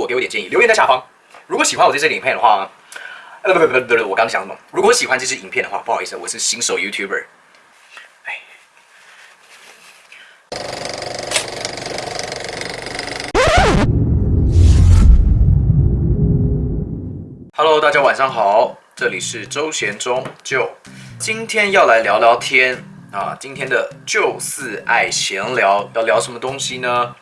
诉我，给我点建议，留言在下方。如果喜欢我这支影片的话，呃不不不不不，我刚想什么？如果喜欢这支影片的话，不好意思，我是新手 YouTuber。Hello，大家晚上好，这里是周贤中就，今天要来聊聊天啊，今天的就四爱闲聊要聊什么东西呢？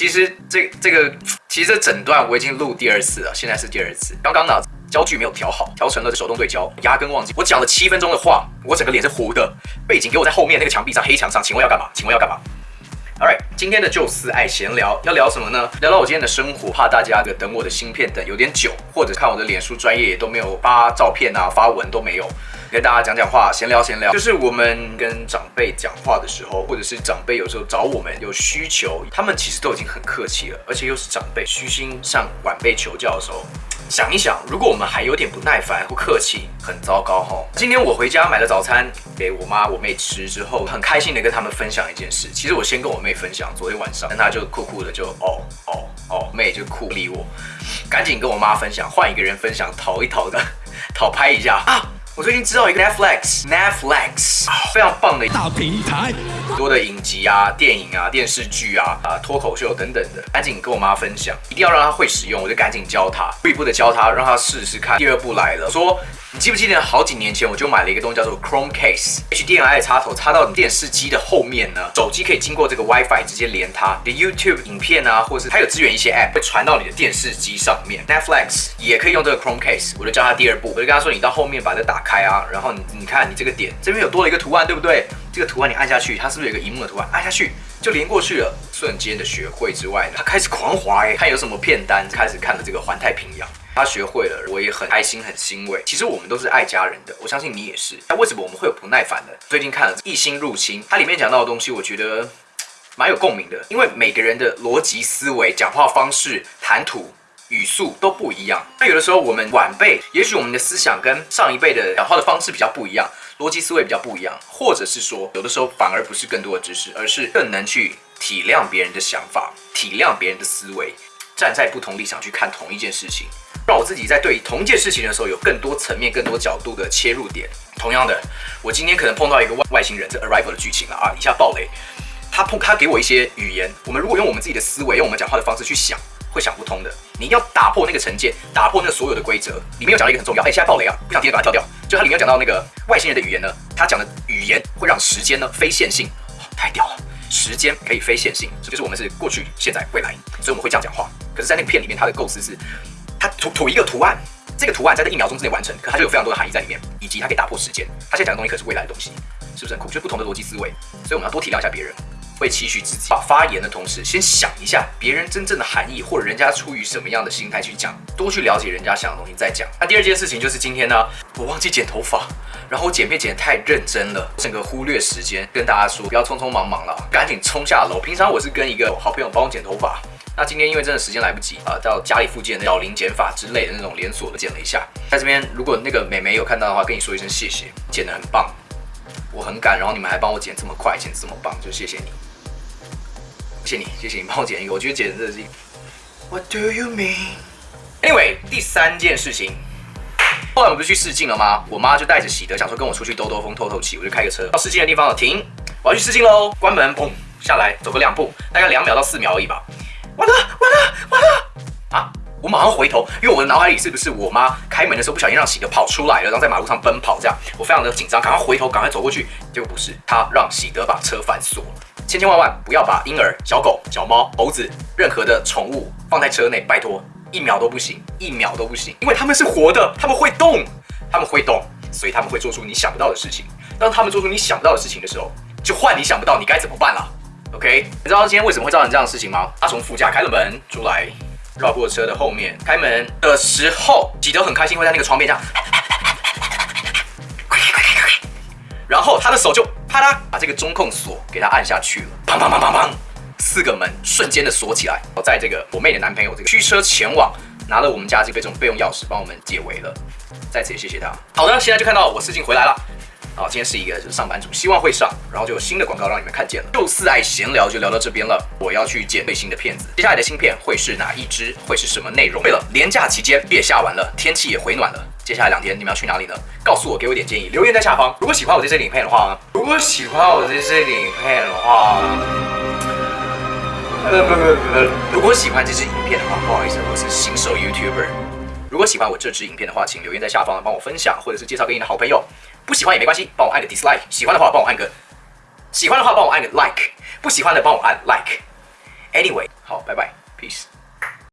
其实这这个，其实这整段我已经录第二次了，现在是第二次。刚刚呢，焦距没有调好，调成了手动对焦，压根忘记。我讲了七分钟的话，我整个脸是糊的，背景给我在后面那个墙壁上黑墙上，请问要干嘛？请问要干嘛？Alright，今天的就思爱闲聊要聊什么呢？聊到我今天的生活，怕大家的等我的芯片等有点久，或者看我的脸书专业也都没有发照片啊，发文都没有。跟大家讲讲话，闲聊闲聊，就是我们跟长辈讲话的时候，或者是长辈有时候找我们有需求，他们其实都已经很客气了，而且又是长辈虚心向晚辈求教的时候，想一想，如果我们还有点不耐烦不客气，很糟糕哈。今天我回家买了早餐给我妈我妹吃之后，很开心的跟他们分享一件事。其实我先跟我妹分享，昨天晚上，但她就酷酷的就哦哦哦，妹就酷理我，赶紧跟我妈分享，换一个人分享，讨一讨的，讨拍一下啊。我最近知道一个 Netflix，Netflix 非常棒的大平台，很多的影集啊、电影啊、电视剧啊、啊脱口秀等等的，赶紧跟我妈分享，一定要让她会使用，我就赶紧教她，一步一步的教她，让她试试看。第二步来了，说。你记不记得好几年前我就买了一个东西叫做 Chrome Case，HDMI 的插头插到你电视机的后面呢，手机可以经过这个 WiFi 直接连它，你的 YouTube 影片啊，或是它有支援一些 App 会传到你的电视机上面。Netflix 也可以用这个 Chrome Case，我就教他第二步，我就跟他说，你到后面把它打开啊，然后你你看你这个点这边有多了一个图案，对不对？这个图案你按下去，它是不是有一个荧幕的图案？按下去就连过去了，瞬间的学会之外呢，他开始狂滑哎，看有什么片单，开始看了这个环太平洋。他学会了，我也很开心，很欣慰。其实我们都是爱家人的，我相信你也是。那为什么我们会有不耐烦的？最近看了《异星入侵》，它里面讲到的东西，我觉得蛮有共鸣的。因为每个人的逻辑思维、讲话方式、谈吐、语速都不一样。那有的时候我们晚辈，也许我们的思想跟上一辈的讲话的方式比较不一样，逻辑思维比较不一样，或者是说，有的时候反而不是更多的知识，而是更能去体谅别人的想法，体谅别人的思维，站在不同立场去看同一件事情。让我自己在对同一件事情的时候有更多层面、更多角度的切入点。同样的，我今天可能碰到一个外外星人，这 Arrival 的剧情了啊！以下暴雷，他碰他给我一些语言，我们如果用我们自己的思维、用我们讲话的方式去想，会想不通的。你要打破那个成见，打破那个所有的规则。里面有讲到一个很重要，哎，现在暴雷啊，不想听的把它跳掉。就它里面讲到那个外星人的语言呢，他讲的语言会让时间呢非线性，太屌了！时间可以非线性，这就是我们是过去、现在、未来，所以我们会这样讲话。可是，在那个片里面，它的构思是。它涂涂一个图案，这个图案在这一秒钟之内完成，可它就有非常多的含义在里面，以及它可以打破时间。它现在讲的东西可是未来的东西，是不是很酷？就是不同的逻辑思维，所以我们要多体谅一下别人，会期许自己。把发言的同时，先想一下别人真正的含义，或者人家出于什么样的心态去讲，多去了解人家想的东西再讲。那第二件事情就是今天呢，我忘记剪头发，然后我剪片剪得太认真了，整个忽略时间，跟大家说不要匆匆忙忙了，赶紧冲下楼。平常我是跟一个好朋友帮我剪头发。那今天因为真的时间来不及啊，到家里附近的小林剪法之类的那种连锁的剪了一下，在这边如果那个美眉有看到的话，跟你说一声谢谢，剪得很棒，我很赶，然后你们还帮我剪这么快，剪这么棒，就谢谢你，谢谢你，谢谢你帮我剪一个，我觉得剪的真的是。What do you mean? Anyway，第三件事情，后来我不是去试镜了吗？我妈就带着喜德想说跟我出去兜兜风、透透气，我就开个车到试镜的地方了停，我要去试镜喽，关门，砰，下来走个两步，大概两秒到四秒而已吧。完了完了完了啊！我马上回头，因为我的脑海里是不是我妈开门的时候不小心让喜德跑出来了，然后在马路上奔跑这样，我非常的紧张，赶快回头，赶快走过去。结果不是，他让喜德把车反锁了。千千万万不要把婴儿、小狗、小猫、猴子任何的宠物放在车内，拜托，一秒都不行，一秒都不行，因为他们是活的，他们会动，他们会动，所以他们会做出你想不到的事情。当他们做出你想不到的事情的时候，就换你想不到，你该怎么办了？OK，你知道今天为什么会造成这样的事情吗？他从副驾开了门出来，绕过车的后面，开门的时候，喜德很开心，会在那个窗边这样，然后他的手就啪嗒把这个中控锁给他按下去了，砰砰砰砰砰，四个门瞬间的锁起来。我在这个我妹的男朋友这个驱车前往，拿了我们家这个备用备用钥匙帮我们解围了，在此也谢谢他。好的，现在就看到我试镜回来了。好，今天是一个就是上班族，希望会上，然后就有新的广告让你们看见了。就四爱闲聊就聊到这边了，我要去剪最新的片子，接下来的新片会是哪一支？会是什么内容？对了，年假期间月下完了，天气也回暖了，接下来两天你们要去哪里呢？告诉我，给我点建议，留言在下方。如果喜欢我这支影片的话，如果喜欢我这支影片的话。呃不不不，如果喜欢这支影片的话，不好意思，我是新手 YouTuber。如果喜欢我这支影片的话，请留言在下方帮我分享，或者是介绍给你的好朋友。不喜欢也没关系，帮我按个 dislike。喜欢的话帮我按个，喜欢的话帮我按个 like。不喜欢的帮我按 like。Anyway，好，拜拜，peace。